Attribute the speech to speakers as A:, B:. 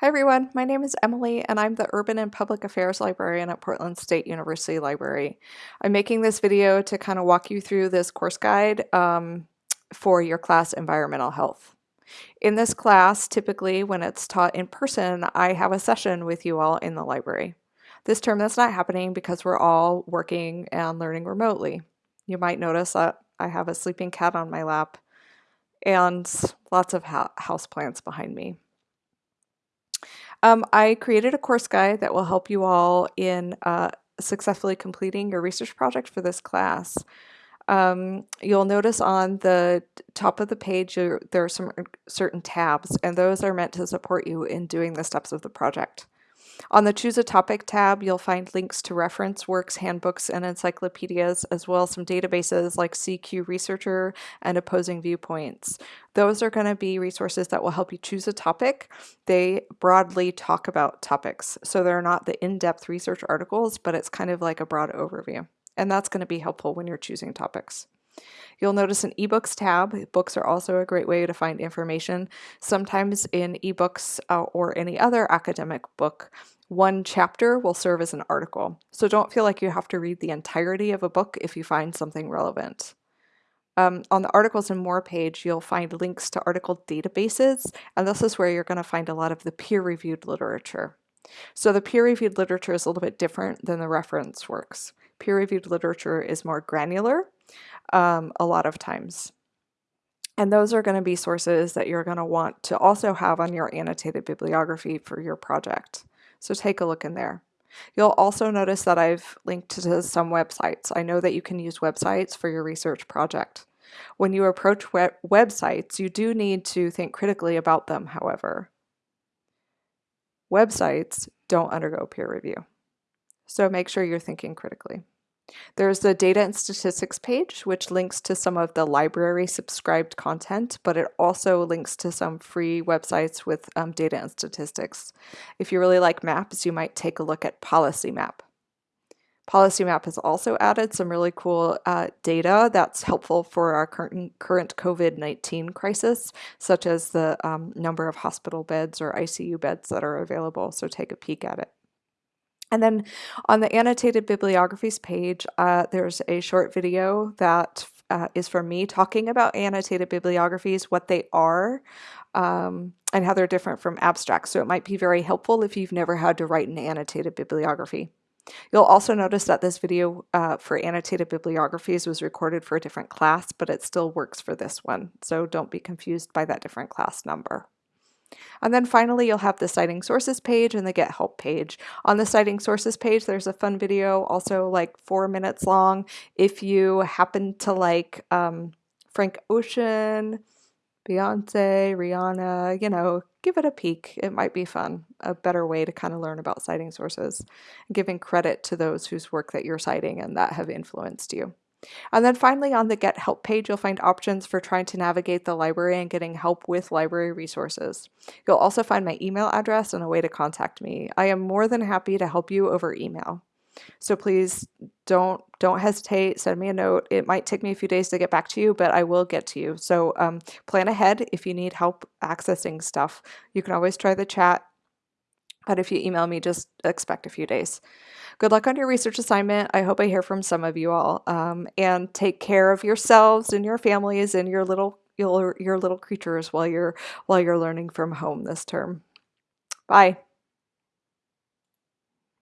A: Hi everyone, my name is Emily and I'm the Urban and Public Affairs Librarian at Portland State University Library. I'm making this video to kind of walk you through this course guide um, for your class Environmental Health. In this class, typically when it's taught in person, I have a session with you all in the library. This term that's not happening because we're all working and learning remotely. You might notice that I have a sleeping cat on my lap and lots of house plants behind me. Um, I created a course guide that will help you all in uh, successfully completing your research project for this class. Um, you'll notice on the top of the page there are some certain tabs and those are meant to support you in doing the steps of the project. On the Choose a Topic tab, you'll find links to reference works, handbooks, and encyclopedias, as well as some databases like CQ Researcher and Opposing Viewpoints. Those are going to be resources that will help you choose a topic. They broadly talk about topics, so they're not the in-depth research articles, but it's kind of like a broad overview. And that's going to be helpful when you're choosing topics. You'll notice an ebooks tab. Books are also a great way to find information. Sometimes in ebooks uh, or any other academic book, one chapter will serve as an article. So don't feel like you have to read the entirety of a book if you find something relevant. Um, on the articles and more page, you'll find links to article databases, and this is where you're going to find a lot of the peer-reviewed literature. So the peer-reviewed literature is a little bit different than the reference works. Peer-reviewed literature is more granular, um, a lot of times. And those are going to be sources that you're going to want to also have on your annotated bibliography for your project. So take a look in there. You'll also notice that I've linked to some websites. I know that you can use websites for your research project. When you approach web websites, you do need to think critically about them, however. Websites don't undergo peer review. So make sure you're thinking critically. There's the data and statistics page, which links to some of the library subscribed content, but it also links to some free websites with um, data and statistics. If you really like maps, you might take a look at Policy Map. Policy Map has also added some really cool uh, data that's helpful for our current, current COVID-19 crisis, such as the um, number of hospital beds or ICU beds that are available, so take a peek at it. And then on the annotated bibliographies page, uh, there's a short video that uh, is for me talking about annotated bibliographies, what they are, um, and how they're different from abstracts. So it might be very helpful if you've never had to write an annotated bibliography. You'll also notice that this video uh, for annotated bibliographies was recorded for a different class, but it still works for this one. So don't be confused by that different class number. And then finally, you'll have the citing sources page and the get help page. On the citing sources page, there's a fun video, also like four minutes long. If you happen to like um, Frank Ocean, Beyonce, Rihanna, you know, give it a peek. It might be fun, a better way to kind of learn about citing sources, giving credit to those whose work that you're citing and that have influenced you. And then finally on the Get Help page, you'll find options for trying to navigate the library and getting help with library resources. You'll also find my email address and a way to contact me. I am more than happy to help you over email. So please don't don't hesitate, send me a note. It might take me a few days to get back to you, but I will get to you. So um, plan ahead if you need help accessing stuff. You can always try the chat, but if you email me, just expect a few days. Good luck on your research assignment. I hope I hear from some of you all. Um, and take care of yourselves and your families and your little your, your little creatures while you're while you're learning from home this term. Bye.